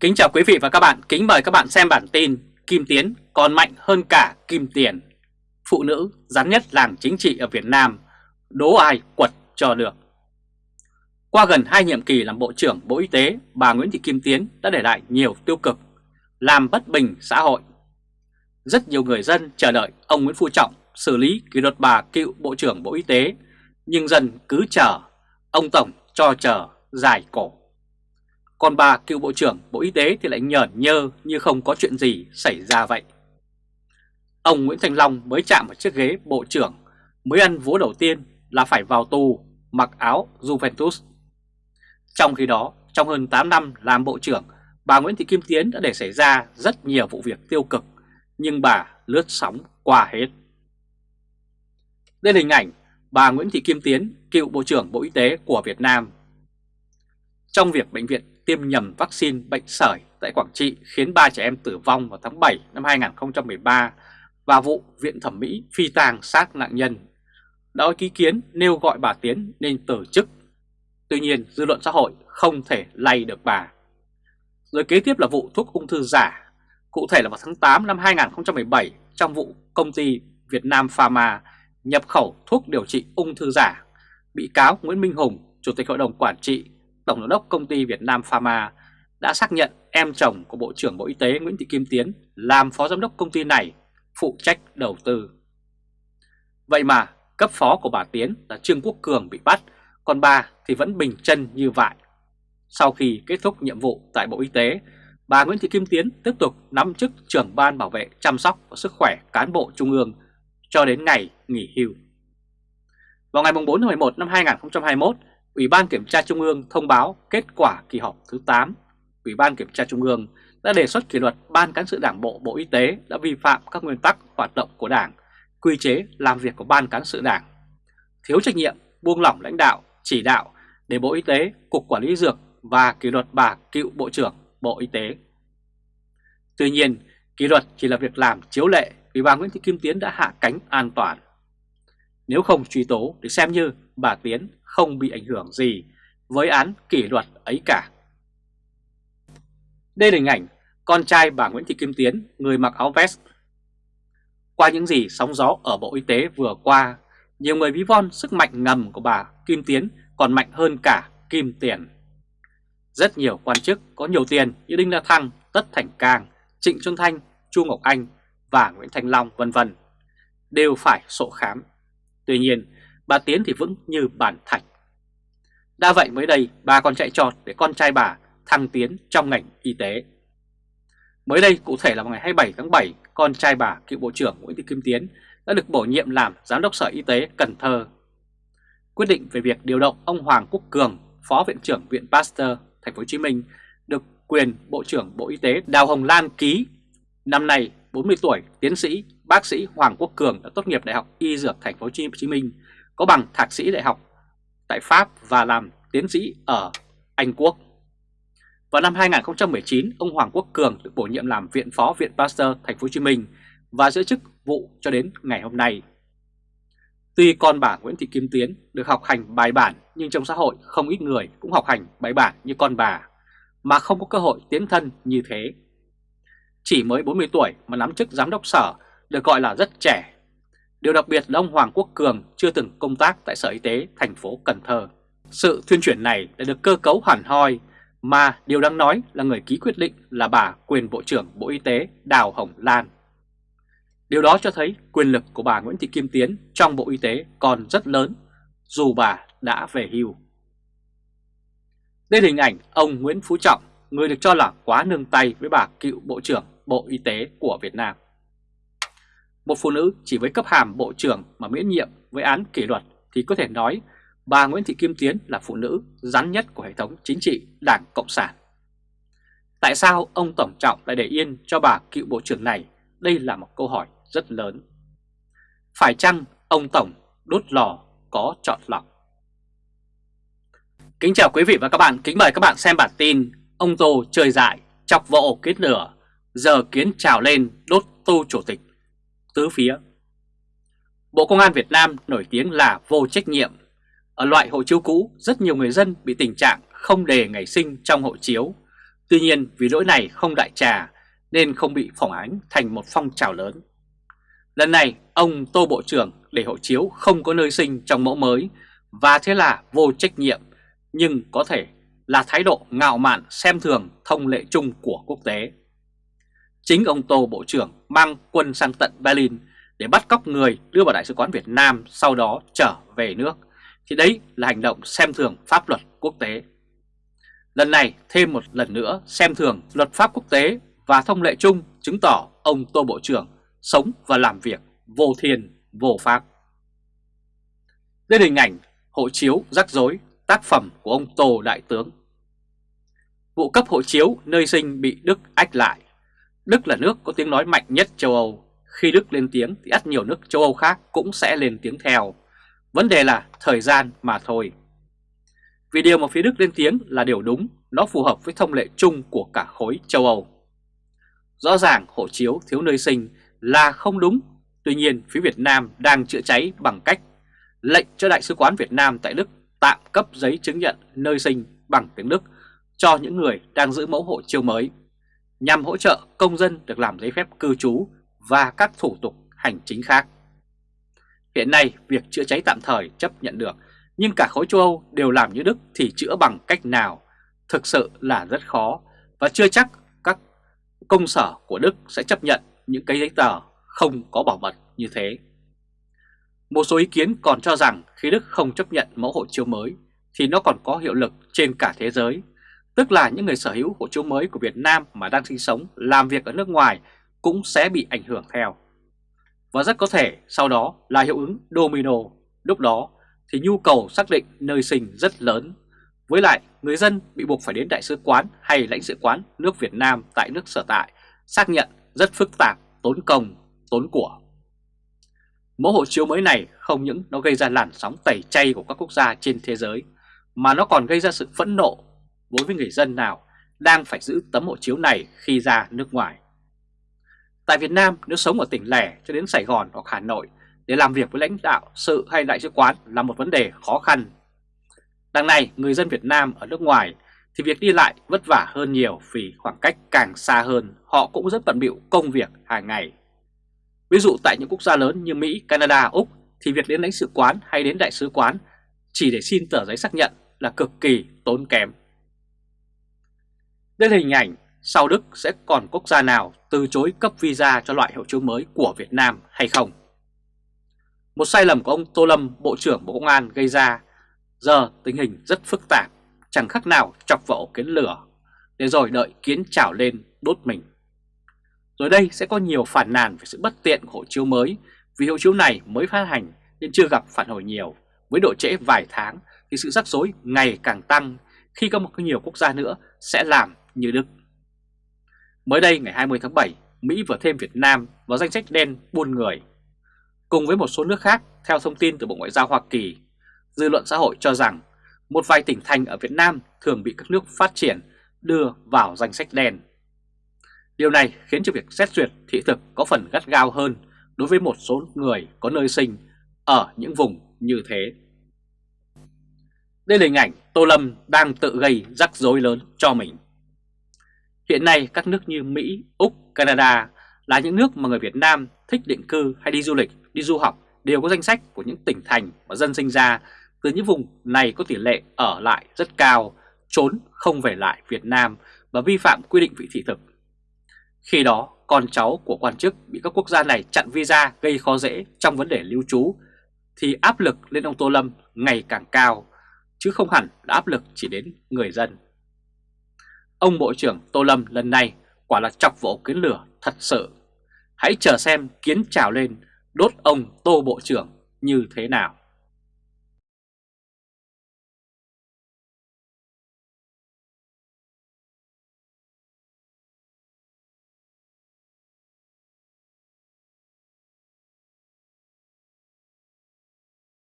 Kính chào quý vị và các bạn, kính mời các bạn xem bản tin Kim Tiến còn mạnh hơn cả Kim Tiền. Phụ nữ rắn nhất làng chính trị ở Việt Nam, đố ai quật cho được. Qua gần 2 nhiệm kỳ làm Bộ trưởng Bộ Y tế, bà Nguyễn Thị Kim Tiến đã để lại nhiều tiêu cực, làm bất bình xã hội. Rất nhiều người dân chờ đợi ông Nguyễn Phú Trọng xử lý kỷ luật bà cựu Bộ trưởng Bộ Y tế Nhưng dân cứ chờ, ông Tổng cho chờ dài cổ còn bà cựu Bộ trưởng Bộ Y tế thì lại nhởn nhơ như không có chuyện gì xảy ra vậy. Ông Nguyễn Thành Long mới chạm vào chiếc ghế Bộ trưởng, mới ăn vố đầu tiên là phải vào tù, mặc áo Juventus. Trong khi đó, trong hơn 8 năm làm Bộ trưởng, bà Nguyễn Thị Kim Tiến đã để xảy ra rất nhiều vụ việc tiêu cực, nhưng bà lướt sóng qua hết. Đây là hình ảnh bà Nguyễn Thị Kim Tiến, cựu Bộ trưởng Bộ Y tế của Việt Nam. Trong việc bệnh viện tiêm nhầm vaccine bệnh sởi tại Quảng Trị khiến 3 trẻ em tử vong vào tháng 7 năm 2013 và vụ Viện Thẩm mỹ phi tang xác nạn nhân đã có ý kiến nêu gọi bà Tiến nên từ chức. Tuy nhiên dư luận xã hội không thể lay được bà. Rồi kế tiếp là vụ thuốc ung thư giả. Cụ thể là vào tháng 8 năm 2017 trong vụ công ty Việt Nam Pharma nhập khẩu thuốc điều trị ung thư giả. Bị cáo Nguyễn Minh Hùng, Chủ tịch Hội đồng Quản trị Tổng giám đốc công ty Việt Nam Pharma đã xác nhận em chồng của Bộ trưởng Bộ Y tế Nguyễn Thị Kim Tiến làm phó giám đốc công ty này phụ trách đầu tư. Vậy mà cấp phó của bà Tiến là Trương Quốc Cường bị bắt, còn bà thì vẫn bình chân như vậy. Sau khi kết thúc nhiệm vụ tại Bộ Y tế, bà Nguyễn Thị Kim Tiến tiếp tục nắm chức trưởng ban bảo vệ chăm sóc và sức khỏe cán bộ trung ương cho đến ngày nghỉ hưu. Vào ngày 4 tháng 11 năm 2021, Ủy ban Kiểm tra Trung ương thông báo kết quả kỳ họp thứ 8. Ủy ban Kiểm tra Trung ương đã đề xuất kỷ luật Ban Cán sự Đảng Bộ Bộ Y tế đã vi phạm các nguyên tắc hoạt động của Đảng, quy chế làm việc của Ban Cán sự Đảng, thiếu trách nhiệm, buông lỏng lãnh đạo, chỉ đạo để Bộ Y tế, Cục Quản lý Dược và kỷ luật bà cựu Bộ trưởng Bộ Y tế. Tuy nhiên, kỷ luật chỉ là việc làm chiếu lệ vì bà Nguyễn Thị Kim Tiến đã hạ cánh an toàn. Nếu không truy tố thì xem như bà Tiến không bị ảnh hưởng gì với án kỷ luật ấy cả. Đây là hình ảnh con trai bà Nguyễn Thị Kim Tiến, người mặc áo vest. Qua những gì sóng gió ở Bộ Y tế vừa qua, nhiều người ví von sức mạnh ngầm của bà Kim Tiến còn mạnh hơn cả Kim Tiền. Rất nhiều quan chức có nhiều tiền như Đinh La Thăng, Tất Thành Cang, Trịnh Xuân Thanh, Chu Ngọc Anh và Nguyễn Thành Long vân vân đều phải sổ khám. Tuy nhiên, bà Tiến thì vững như bàn thạch. Đã vậy mới đây bà còn chạy trọt để con trai bà thăng tiến trong ngành y tế. Mới đây cụ thể là vào ngày 27 tháng 7, con trai bà cựu Bộ trưởng Nguyễn Thị Kim Tiến đã được bổ nhiệm làm Giám đốc Sở Y tế Cần Thơ. Quyết định về việc điều động ông Hoàng Quốc Cường, Phó Viện trưởng Viện Pasteur Thành phố Hồ Chí Minh được quyền Bộ trưởng Bộ Y tế Đào Hồng Lan ký. Năm nay 40 tuổi, tiến sĩ, bác sĩ Hoàng Quốc Cường đã tốt nghiệp Đại học Y Dược Thành phố Hồ Chí Minh có bằng thạc sĩ đại học tại Pháp và làm tiến sĩ ở Anh Quốc. Vào năm 2019, ông Hoàng Quốc Cường được bổ nhiệm làm viện phó Viện Pasteur Thành phố Hồ Chí Minh và giữ chức vụ cho đến ngày hôm nay. Tuy con bà Nguyễn Thị Kim Tiến được học hành bài bản nhưng trong xã hội không ít người cũng học hành bài bản như con bà mà không có cơ hội tiến thân như thế. Chỉ mới 40 tuổi mà nắm chức giám đốc sở được gọi là rất trẻ Điều đặc biệt là ông Hoàng Quốc Cường chưa từng công tác tại Sở Y tế thành phố Cần Thơ. Sự thuyên chuyển này đã được cơ cấu hẳn hoi mà điều đáng nói là người ký quyết định là bà quyền Bộ trưởng Bộ Y tế Đào Hồng Lan. Điều đó cho thấy quyền lực của bà Nguyễn Thị Kim Tiến trong Bộ Y tế còn rất lớn dù bà đã về hưu. Đây là hình ảnh ông Nguyễn Phú Trọng, người được cho là quá nương tay với bà cựu Bộ trưởng Bộ Y tế của Việt Nam. Một phụ nữ chỉ với cấp hàm bộ trưởng mà miễn nhiệm với án kỷ luật thì có thể nói bà Nguyễn Thị Kim Tiến là phụ nữ rắn nhất của hệ thống chính trị Đảng Cộng sản. Tại sao ông Tổng Trọng lại để yên cho bà cựu bộ trưởng này? Đây là một câu hỏi rất lớn. Phải chăng ông Tổng đốt lò có chọn lọc? Kính chào quý vị và các bạn, kính mời các bạn xem bản tin Ông Tô chơi dại, chọc vộ kết lửa, giờ kiến trào lên đốt tu chủ tịch tứ phía. Bộ Công an Việt Nam nổi tiếng là vô trách nhiệm. Ở loại hộ chiếu cũ, rất nhiều người dân bị tình trạng không đề ngày sinh trong hộ chiếu, Tuy nhiên vì lỗi này không đại trà nên không bị phỏng ánh thành một phong trào lớn. Lần này ông Tô Bộ trưởng để hộ chiếu không có nơi sinh trong mẫu mới và thế là vô trách nhiệm nhưng có thể là thái độ ngạo mạn xem thường thông lệ chung của quốc tế. Chính ông Tô Bộ trưởng mang quân sang tận Berlin để bắt cóc người đưa vào Đại sứ quán Việt Nam sau đó trở về nước, thì đấy là hành động xem thường pháp luật quốc tế. Lần này thêm một lần nữa xem thường luật pháp quốc tế và thông lệ chung chứng tỏ ông Tô Bộ trưởng sống và làm việc vô thiên, vô pháp. Đây là hình ảnh hộ chiếu rắc rối tác phẩm của ông Tô Đại Tướng. Vụ cấp hộ chiếu nơi sinh bị Đức ách lại. Đức là nước có tiếng nói mạnh nhất châu Âu. Khi Đức lên tiếng thì ắt nhiều nước châu Âu khác cũng sẽ lên tiếng theo. Vấn đề là thời gian mà thôi. Vì điều mà phía Đức lên tiếng là điều đúng, nó phù hợp với thông lệ chung của cả khối châu Âu. Rõ ràng hộ chiếu thiếu nơi sinh là không đúng, tuy nhiên phía Việt Nam đang chữa cháy bằng cách lệnh cho Đại sứ quán Việt Nam tại Đức tạm cấp giấy chứng nhận nơi sinh bằng tiếng Đức cho những người đang giữ mẫu hộ chiếu mới, nhằm hỗ trợ công dân được làm giấy phép cư trú và các thủ tục hành chính khác. Hiện nay, việc chữa cháy tạm thời chấp nhận được, nhưng cả khối châu Âu đều làm như Đức thì chữa bằng cách nào? Thực sự là rất khó và chưa chắc các công sở của Đức sẽ chấp nhận những cái giấy tờ không có bảo mật như thế. Một số ý kiến còn cho rằng khi Đức không chấp nhận mẫu hộ chiếu mới thì nó còn có hiệu lực trên cả thế giới, tức là những người sở hữu hộ chiếu mới của Việt Nam mà đang sinh sống, làm việc ở nước ngoài cũng sẽ bị ảnh hưởng theo. Và rất có thể sau đó là hiệu ứng domino, lúc đó thì nhu cầu xác định nơi sinh rất lớn. Với lại, người dân bị buộc phải đến đại sứ quán hay lãnh sự quán nước Việt Nam tại nước sở tại, xác nhận rất phức tạp, tốn công, tốn của. Mẫu hộ chiếu mới này không những nó gây ra làn sóng tẩy chay của các quốc gia trên thế giới, mà nó còn gây ra sự phẫn nộ đối với người dân nào đang phải giữ tấm hộ chiếu này khi ra nước ngoài. Tại Việt Nam, nếu sống ở tỉnh lẻ cho đến Sài Gòn hoặc Hà Nội để làm việc với lãnh đạo sự hay đại sứ quán là một vấn đề khó khăn. Đằng này, người dân Việt Nam ở nước ngoài thì việc đi lại vất vả hơn nhiều vì khoảng cách càng xa hơn, họ cũng rất bận bịu công việc hàng ngày. Ví dụ tại những quốc gia lớn như Mỹ, Canada, Úc thì việc đến lãnh sự quán hay đến đại sứ quán chỉ để xin tờ giấy xác nhận là cực kỳ tốn kém. Đây là hình ảnh sau Đức sẽ còn quốc gia nào từ chối cấp visa cho loại hộ chiếu mới của Việt Nam hay không? Một sai lầm của ông Tô Lâm, Bộ trưởng Bộ Công an gây ra, giờ tình hình rất phức tạp, chẳng khác nào chọc vào kiến lửa, để rồi đợi kiến trào lên đốt mình. Rồi đây sẽ có nhiều phản nàn về sự bất tiện của hộ chiếu mới vì hộ chiếu này mới phát hành nên chưa gặp phản hồi nhiều. Với độ trễ vài tháng thì sự rắc rối ngày càng tăng khi có một nhiều quốc gia nữa sẽ làm như Đức. Mới đây ngày 20 tháng 7, Mỹ vừa thêm Việt Nam vào danh sách đen buôn người. Cùng với một số nước khác, theo thông tin từ Bộ Ngoại giao Hoa Kỳ, dư luận xã hội cho rằng một vài tỉnh thành ở Việt Nam thường bị các nước phát triển đưa vào danh sách đen. Điều này khiến cho việc xét duyệt thị thực có phần gắt gao hơn đối với một số người có nơi sinh ở những vùng như thế. Đây là hình ảnh Tô Lâm đang tự gây rắc rối lớn cho mình. Hiện nay các nước như Mỹ, Úc, Canada là những nước mà người Việt Nam thích định cư hay đi du lịch, đi du học đều có danh sách của những tỉnh thành mà dân sinh ra từ những vùng này có tỷ lệ ở lại rất cao, trốn không về lại Việt Nam và vi phạm quy định vị thị thực. Khi đó, con cháu của quan chức bị các quốc gia này chặn visa gây khó dễ trong vấn đề lưu trú, thì áp lực lên ông Tô Lâm ngày càng cao, chứ không hẳn là áp lực chỉ đến người dân. Ông Bộ trưởng Tô Lâm lần này quả là chọc vỗ kiến lửa thật sự. Hãy chờ xem kiến trào lên đốt ông Tô Bộ trưởng như thế nào.